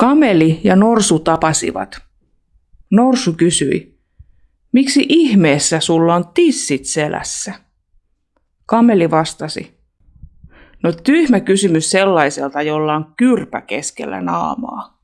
Kameli ja Norsu tapasivat. Norsu kysyi, miksi ihmeessä sulla on tissit selässä? Kameli vastasi, no tyhmä kysymys sellaiselta, jolla on kyrpä keskellä naamaa.